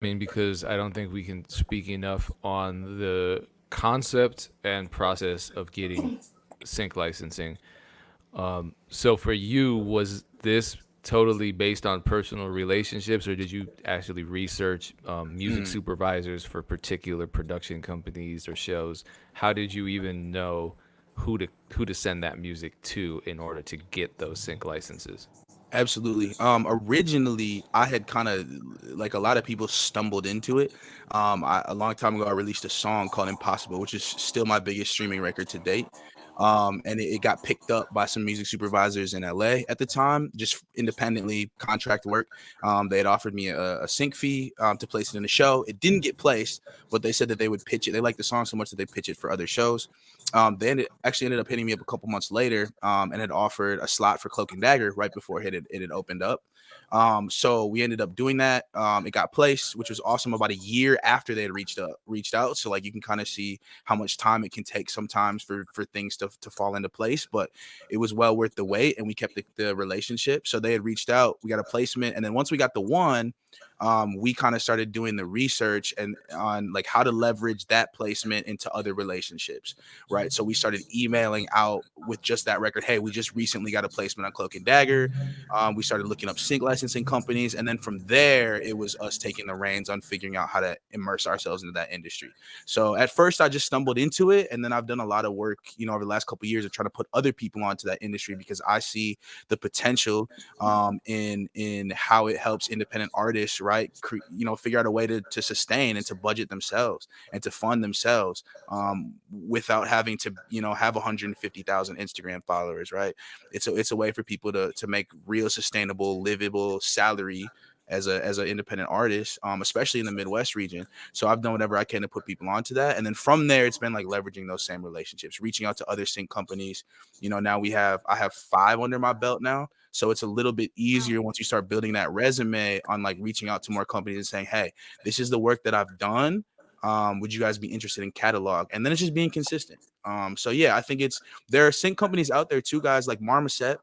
I mean, because I don't think we can speak enough on the concept and process of getting sync licensing. Um, so for you, was this totally based on personal relationships, or did you actually research um, music Mm. supervisors for particular production companies or shows? How did you even know who to who to send that music to in order to get those sync licenses? Absolutely. Um, originally, I had kind of like a lot of people stumbled into it. Um, I, a long time ago, I released a song called "Impossible," which is still my biggest streaming record to date. Um, and it, it got picked up by some music supervisors in LA at the time, just independently contract work. Um, they had offered me a, a sync fee um, to place it in a show. It didn't get placed, but they said that they would pitch it. They liked the song so much that they pitch it for other shows. Um, they ended, actually ended up hitting me up a couple months later um, and had offered a slot for Cloak and Dagger right before it had, it had opened up. Um, so we ended up doing that. Um, it got placed, which was awesome. About a year after they had reached up, reached out. So like you can kind of see how much time it can take sometimes for for things to to fall into place. But it was well worth the wait, and we kept the, the relationship. So they had reached out. We got a placement, and then once we got the one, um, we kind of started doing the research and on like how to leverage that placement into other relationships, right? So we started emailing out with just that record. Hey, we just recently got a placement on Cloak and Dagger. Um, we started looking up sync licensing companies, and then from there, it was us taking the reins on figuring out how to immerse ourselves into that industry. So at first, I just stumbled into it, and then I've done a lot of work, you know, over the last couple of years of trying to put other people onto that industry because I see the potential um, in in how it helps independent artists, right? Cre- you know, figure out a way to to sustain and to budget themselves and to fund themselves um, without having to, you know, have 150,000 Instagram followers, right? It's a it's a way for people to to make real sustainable, livable salary as a as an independent artist, um, especially in the Midwest region. So I've done whatever I can to put people onto that, and then from there, it's been like leveraging those same relationships, reaching out to other sync companies. You know, now we have I have five under my belt now, so it's a little bit easier once you start building that resume on like reaching out to more companies and saying, "Hey, this is the work that I've done. Um, would you guys be interested in catalog?" And then it's just being consistent. Um, so yeah, I think it's there are sync companies out there too, guys like Marmoset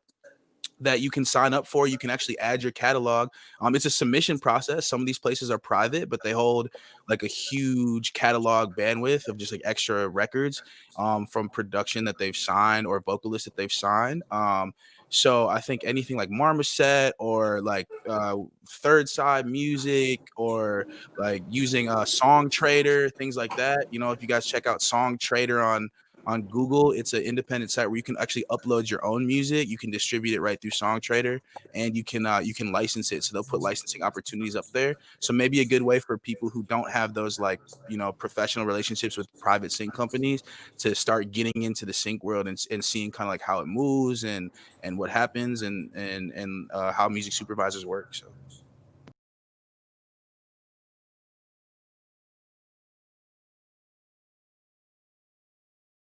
that you can sign up for. You can actually add your catalog. Um, it's a submission process. Some of these places are private, but they hold like a huge catalog bandwidth of just like extra records um, from production that they've signed or vocalists that they've signed. Um, so I think anything like Marmoset or like uh, Third Side Music or like using a Songtradr, things like that. You know, if you guys check out Songtradr on on Google. It's an independent site where you can actually upload your own music. You can distribute it right through Songtradr, and you can uh, you can license it. So they'll put licensing opportunities up there. So maybe a good way for people who don't have those like you know professional relationships with private sync companies to start getting into the sync world and, and seeing kind of like how it moves and and what happens and and and uh, how music supervisors work. So.